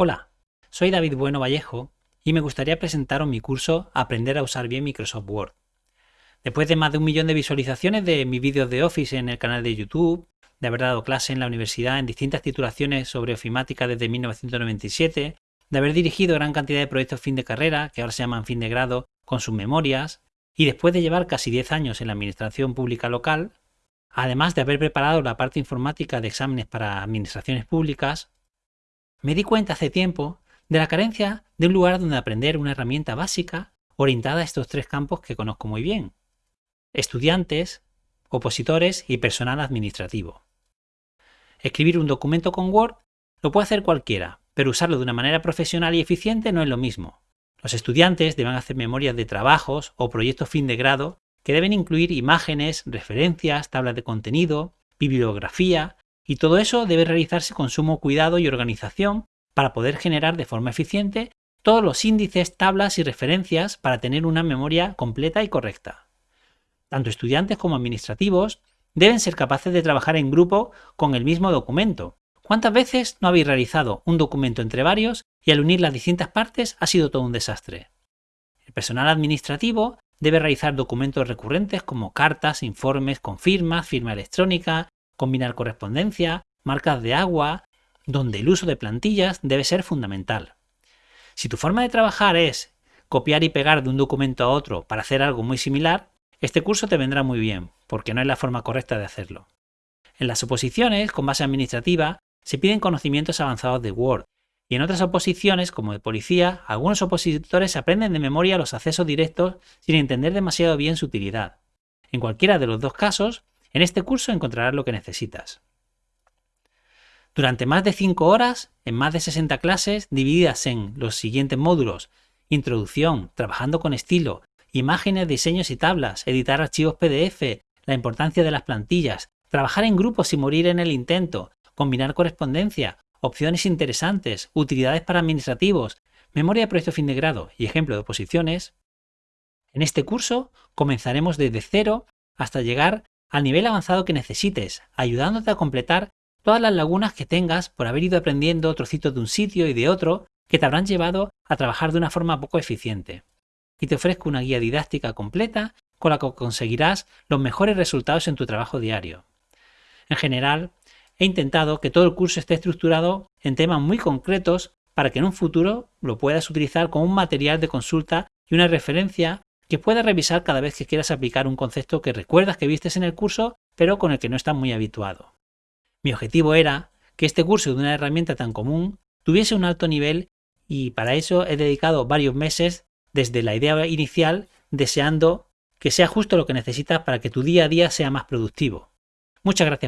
Hola, soy David Bueno Vallejo y me gustaría presentaros mi curso Aprender a usar bien Microsoft Word. Después de más de un millón de visualizaciones de mis vídeos de Office en el canal de YouTube, de haber dado clase en la universidad en distintas titulaciones sobre ofimática desde 1997, de haber dirigido gran cantidad de proyectos fin de carrera, que ahora se llaman fin de grado, con sus memorias, y después de llevar casi 10 años en la administración pública local, además de haber preparado la parte informática de exámenes para administraciones públicas, me di cuenta hace tiempo de la carencia de un lugar donde aprender una herramienta básica orientada a estos tres campos que conozco muy bien. Estudiantes, opositores y personal administrativo. Escribir un documento con Word lo puede hacer cualquiera, pero usarlo de una manera profesional y eficiente no es lo mismo. Los estudiantes deben hacer memorias de trabajos o proyectos fin de grado que deben incluir imágenes, referencias, tablas de contenido, bibliografía, y todo eso debe realizarse con sumo cuidado y organización para poder generar de forma eficiente todos los índices, tablas y referencias para tener una memoria completa y correcta. Tanto estudiantes como administrativos deben ser capaces de trabajar en grupo con el mismo documento. ¿Cuántas veces no habéis realizado un documento entre varios y al unir las distintas partes ha sido todo un desastre? El personal administrativo debe realizar documentos recurrentes como cartas, informes con firmas, firma electrónica, combinar correspondencia, marcas de agua, donde el uso de plantillas debe ser fundamental. Si tu forma de trabajar es copiar y pegar de un documento a otro para hacer algo muy similar, este curso te vendrá muy bien, porque no es la forma correcta de hacerlo. En las oposiciones, con base administrativa, se piden conocimientos avanzados de Word, y en otras oposiciones, como de policía, algunos opositores aprenden de memoria los accesos directos sin entender demasiado bien su utilidad. En cualquiera de los dos casos, en este curso encontrarás lo que necesitas. Durante más de 5 horas, en más de 60 clases, divididas en los siguientes módulos, introducción, trabajando con estilo, imágenes, diseños y tablas, editar archivos PDF, la importancia de las plantillas, trabajar en grupos sin morir en el intento, combinar correspondencia, opciones interesantes, utilidades para administrativos, memoria de proyecto fin de grado y ejemplo de oposiciones. En este curso comenzaremos desde cero hasta llegar al nivel avanzado que necesites, ayudándote a completar todas las lagunas que tengas por haber ido aprendiendo trocitos de un sitio y de otro que te habrán llevado a trabajar de una forma poco eficiente. Y te ofrezco una guía didáctica completa con la que conseguirás los mejores resultados en tu trabajo diario. En general, he intentado que todo el curso esté estructurado en temas muy concretos para que en un futuro lo puedas utilizar como un material de consulta y una referencia que puedas revisar cada vez que quieras aplicar un concepto que recuerdas que vistes en el curso, pero con el que no estás muy habituado. Mi objetivo era que este curso de una herramienta tan común tuviese un alto nivel y para eso he dedicado varios meses desde la idea inicial deseando que sea justo lo que necesitas para que tu día a día sea más productivo. Muchas gracias.